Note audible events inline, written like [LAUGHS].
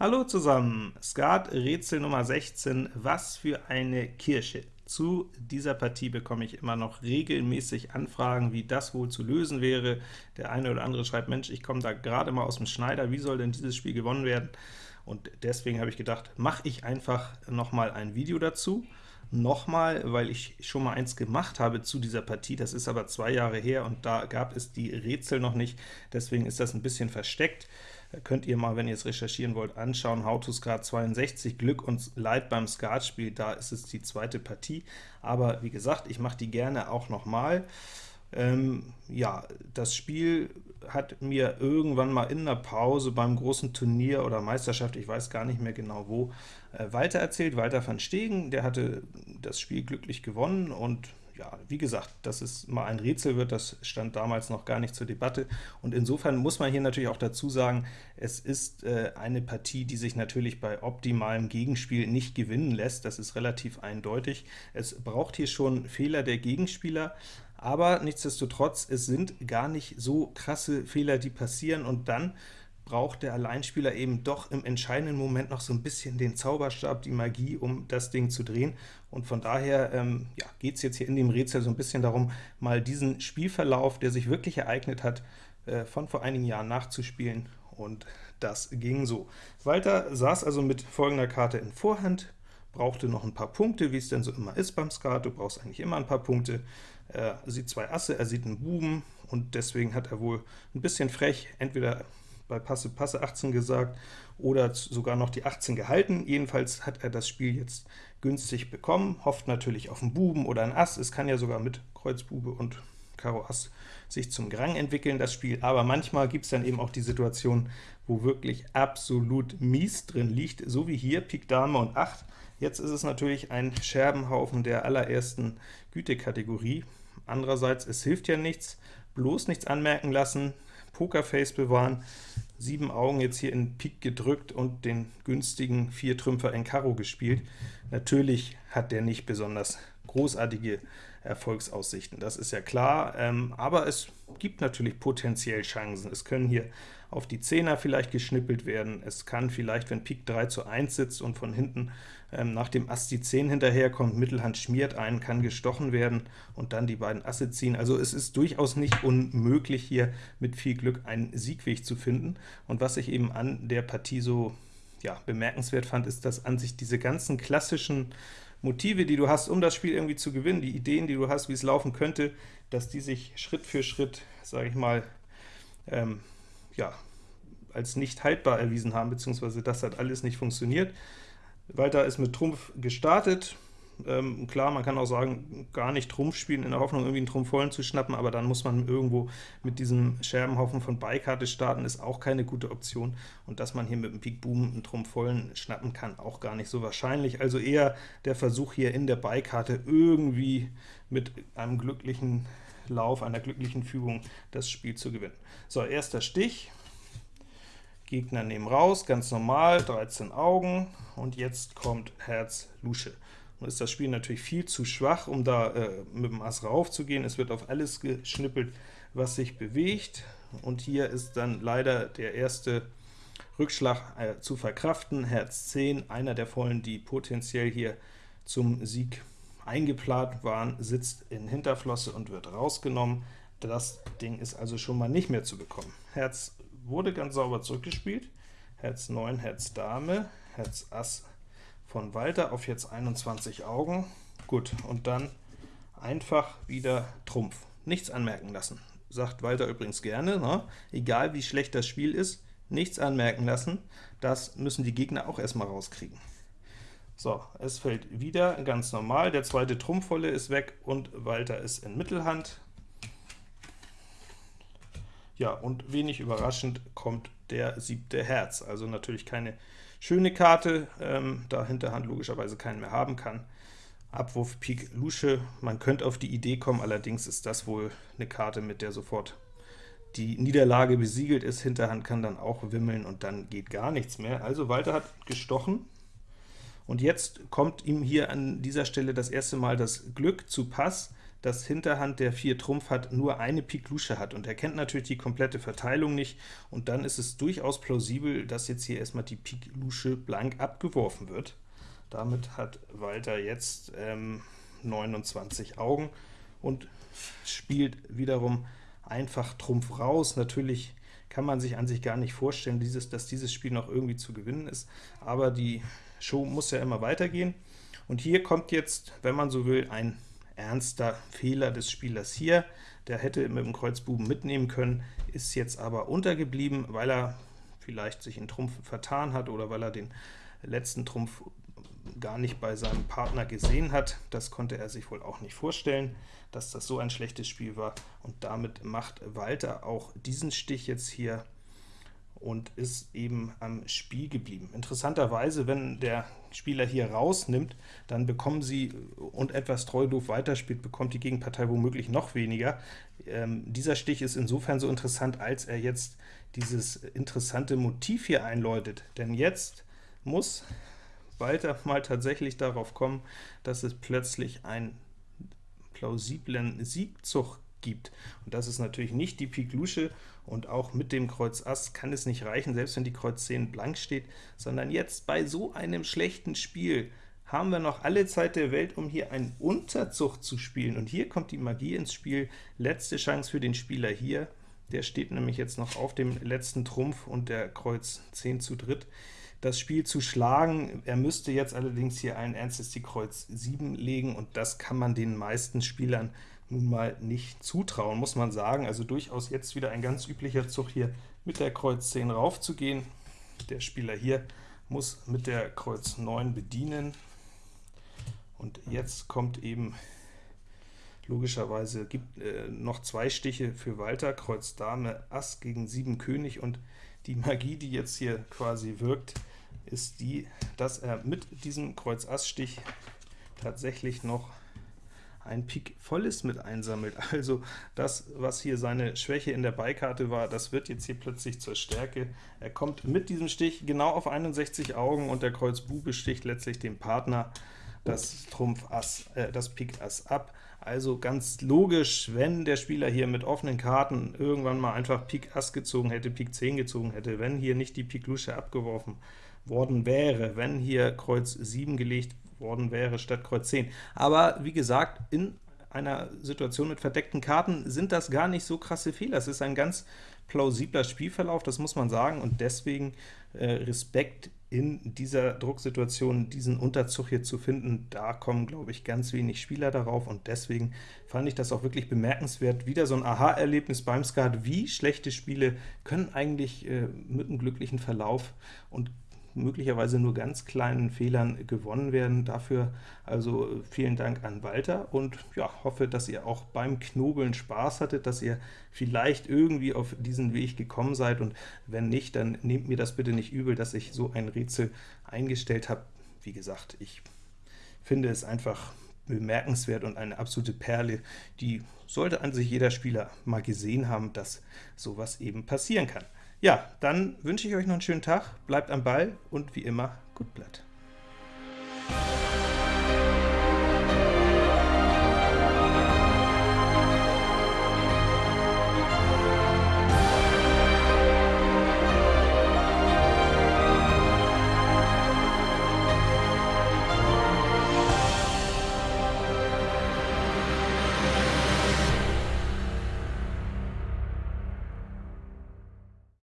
Hallo zusammen, Skat Rätsel Nummer 16, was für eine Kirsche. Zu dieser Partie bekomme ich immer noch regelmäßig Anfragen, wie das wohl zu lösen wäre. Der eine oder andere schreibt, Mensch, ich komme da gerade mal aus dem Schneider, wie soll denn dieses Spiel gewonnen werden? Und deswegen habe ich gedacht, mache ich einfach noch mal ein Video dazu. Nochmal, weil ich schon mal eins gemacht habe zu dieser Partie, das ist aber zwei Jahre her, und da gab es die Rätsel noch nicht, deswegen ist das ein bisschen versteckt könnt ihr mal, wenn ihr es recherchieren wollt, anschauen. How to Skat 62, Glück und Leid beim Skatspiel, da ist es die zweite Partie. Aber wie gesagt, ich mache die gerne auch nochmal. Ähm, ja, das Spiel hat mir irgendwann mal in einer Pause beim großen Turnier oder Meisterschaft, ich weiß gar nicht mehr genau wo, äh, Walter erzählt, Walter van Stegen, der hatte das Spiel glücklich gewonnen und ja, wie gesagt, dass es mal ein Rätsel wird, das stand damals noch gar nicht zur Debatte. Und insofern muss man hier natürlich auch dazu sagen, es ist äh, eine Partie, die sich natürlich bei optimalem Gegenspiel nicht gewinnen lässt. Das ist relativ eindeutig. Es braucht hier schon Fehler der Gegenspieler, aber nichtsdestotrotz, es sind gar nicht so krasse Fehler, die passieren, und dann braucht der Alleinspieler eben doch im entscheidenden Moment noch so ein bisschen den Zauberstab, die Magie, um das Ding zu drehen. Und von daher ähm, ja, geht es jetzt hier in dem Rätsel so ein bisschen darum, mal diesen Spielverlauf, der sich wirklich ereignet hat, äh, von vor einigen Jahren nachzuspielen, und das ging so. Walter saß also mit folgender Karte in Vorhand, brauchte noch ein paar Punkte, wie es denn so immer ist beim Skat, du brauchst eigentlich immer ein paar Punkte. Er sieht zwei Asse, er sieht einen Buben, und deswegen hat er wohl ein bisschen frech entweder bei Passe Passe 18 gesagt oder sogar noch die 18 gehalten. Jedenfalls hat er das Spiel jetzt günstig bekommen, hofft natürlich auf einen Buben oder ein Ass. Es kann ja sogar mit Kreuz Bube und Karo Ass sich zum Grang entwickeln, das Spiel, aber manchmal gibt es dann eben auch die Situation, wo wirklich absolut mies drin liegt, so wie hier, Pik Dame und 8. Jetzt ist es natürlich ein Scherbenhaufen der allerersten Gütekategorie. Andererseits, es hilft ja nichts, bloß nichts anmerken lassen, Pokerface bewahren, sieben Augen jetzt hier in Pik gedrückt und den günstigen Viertrümpfer in Karo gespielt. Natürlich hat der nicht besonders großartige Erfolgsaussichten, das ist ja klar, ähm, aber es gibt natürlich potenziell Chancen. Es können hier auf die Zehner vielleicht geschnippelt werden, es kann vielleicht, wenn Pik 3 zu 1 sitzt und von hinten ähm, nach dem Ass die 10 hinterherkommt, Mittelhand schmiert ein, kann gestochen werden und dann die beiden Asse ziehen. Also es ist durchaus nicht unmöglich, hier mit viel Glück einen Siegweg zu finden. Und was ich eben an der Partie so ja, bemerkenswert fand, ist, dass an sich diese ganzen klassischen Motive, die du hast, um das Spiel irgendwie zu gewinnen, die Ideen, die du hast, wie es laufen könnte, dass die sich Schritt für Schritt, sage ich mal, ähm, ja, als nicht haltbar erwiesen haben, beziehungsweise das hat alles nicht funktioniert. Walter ist mit Trumpf gestartet, ähm, klar, man kann auch sagen, gar nicht Trumpf spielen, in der Hoffnung, irgendwie einen Trumpf vollen zu schnappen, aber dann muss man irgendwo mit diesem Scherbenhaufen von Beikarte starten, ist auch keine gute Option. Und dass man hier mit dem Pik Boom einen Trumpf vollen schnappen kann, auch gar nicht so wahrscheinlich. Also eher der Versuch hier in der Beikarte irgendwie mit einem glücklichen Lauf, einer glücklichen Fügung das Spiel zu gewinnen. So, erster Stich, Gegner nehmen raus, ganz normal, 13 Augen, und jetzt kommt Herz Lusche. Nun ist das Spiel natürlich viel zu schwach, um da äh, mit dem Ass rauf zu gehen. Es wird auf alles geschnippelt, was sich bewegt, und hier ist dann leider der erste Rückschlag äh, zu verkraften. Herz 10, einer der Vollen, die potenziell hier zum Sieg eingeplant waren, sitzt in Hinterflosse und wird rausgenommen. Das Ding ist also schon mal nicht mehr zu bekommen. Herz wurde ganz sauber zurückgespielt. Herz 9, Herz Dame, Herz Ass von Walter auf jetzt 21 Augen. Gut, und dann einfach wieder Trumpf. Nichts anmerken lassen. Sagt Walter übrigens gerne, ne? egal wie schlecht das Spiel ist, nichts anmerken lassen. Das müssen die Gegner auch erstmal rauskriegen. So, es fällt wieder ganz normal, der zweite Trumpfvolle ist weg und Walter ist in Mittelhand. Ja, und wenig überraschend kommt der siebte Herz, also natürlich keine Schöne Karte, ähm, da Hinterhand logischerweise keinen mehr haben kann. Abwurf Pik Lusche, man könnte auf die Idee kommen, allerdings ist das wohl eine Karte, mit der sofort die Niederlage besiegelt ist. Hinterhand kann dann auch wimmeln und dann geht gar nichts mehr. Also Walter hat gestochen, und jetzt kommt ihm hier an dieser Stelle das erste Mal das Glück zu Pass, dass Hinterhand, der 4 Trumpf hat, nur eine Pik Lusche hat, und er kennt natürlich die komplette Verteilung nicht, und dann ist es durchaus plausibel, dass jetzt hier erstmal die Pik Lusche blank abgeworfen wird. Damit hat Walter jetzt ähm, 29 Augen und spielt wiederum einfach Trumpf raus. Natürlich kann man sich an sich gar nicht vorstellen, dieses, dass dieses Spiel noch irgendwie zu gewinnen ist, aber die Show muss ja immer weitergehen. Und hier kommt jetzt, wenn man so will, ein ernster Fehler des Spielers hier. Der hätte mit dem Kreuzbuben mitnehmen können, ist jetzt aber untergeblieben, weil er vielleicht sich in Trumpf vertan hat oder weil er den letzten Trumpf gar nicht bei seinem Partner gesehen hat. Das konnte er sich wohl auch nicht vorstellen, dass das so ein schlechtes Spiel war. Und damit macht Walter auch diesen Stich jetzt hier und ist eben am Spiel geblieben. Interessanterweise, wenn der Spieler hier rausnimmt, dann bekommen sie und etwas treu doof weiterspielt, bekommt die Gegenpartei womöglich noch weniger. Ähm, dieser Stich ist insofern so interessant, als er jetzt dieses interessante Motiv hier einläutet. Denn jetzt muss Walter mal tatsächlich darauf kommen, dass es plötzlich einen plausiblen Siegzug gibt. Und das ist natürlich nicht die Pik Lusche, und auch mit dem Kreuz Ass kann es nicht reichen, selbst wenn die Kreuz 10 blank steht, sondern jetzt bei so einem schlechten Spiel haben wir noch alle Zeit der Welt, um hier einen Unterzug zu spielen. Und hier kommt die Magie ins Spiel. Letzte Chance für den Spieler hier. Der steht nämlich jetzt noch auf dem letzten Trumpf und der Kreuz 10 zu dritt das Spiel zu schlagen. Er müsste jetzt allerdings hier allen Ernstes die Kreuz 7 legen, und das kann man den meisten Spielern nun mal nicht zutrauen, muss man sagen. Also durchaus jetzt wieder ein ganz üblicher Zug hier mit der Kreuz 10 raufzugehen. Der Spieler hier muss mit der Kreuz 9 bedienen. Und jetzt kommt eben logischerweise gibt äh, noch zwei Stiche für Walter, Kreuz Dame, Ass gegen 7 König, und die Magie, die jetzt hier quasi wirkt, ist die, dass er mit diesem Kreuz Ass Stich tatsächlich noch ein Pik volles mit einsammelt. [LAUGHS] Also das, was hier seine Schwäche in der Beikarte war, das wird jetzt hier plötzlich zur Stärke. Er kommt mit diesem Stich genau auf 61 Augen, und der Kreuz Bube sticht letztlich dem Partner das Trumpf Ass, äh, das Pik Ass ab. Also ganz logisch, wenn der Spieler hier mit offenen Karten irgendwann mal einfach Pik Ass gezogen hätte, Pik 10 gezogen hätte, wenn hier nicht die Pik Lusche abgeworfen worden wäre, wenn hier Kreuz 7 gelegt worden wäre statt Kreuz 10. Aber wie gesagt, in einer Situation mit verdeckten Karten sind das gar nicht so krasse Fehler. Es ist ein ganz plausibler Spielverlauf, das muss man sagen, und deswegen äh, Respekt in dieser Drucksituation diesen Unterzug hier zu finden, da kommen, glaube ich, ganz wenig Spieler darauf, und deswegen fand ich das auch wirklich bemerkenswert. Wieder so ein Aha-Erlebnis beim Skat, wie schlechte Spiele können eigentlich äh, mit einem glücklichen Verlauf und möglicherweise nur ganz kleinen Fehlern gewonnen werden. Dafür also vielen Dank an Walter und ja, hoffe, dass ihr auch beim Knobeln Spaß hattet, dass ihr vielleicht irgendwie auf diesen Weg gekommen seid, und wenn nicht, dann nehmt mir das bitte nicht übel, dass ich so ein Rätsel eingestellt habe. Wie gesagt, ich finde es einfach bemerkenswert und eine absolute Perle, die sollte an sich jeder Spieler mal gesehen haben, dass sowas eben passieren kann. Ja, dann wünsche ich euch noch einen schönen Tag, bleibt am Ball und wie immer, gut Blatt.